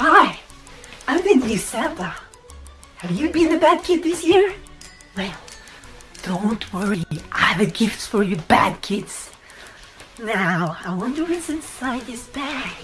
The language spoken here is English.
Hi, I'm the new Santa. Have you been a bad kid this year? Well, don't worry, I have gifts for you bad kids. Now, I wonder what's inside this bag.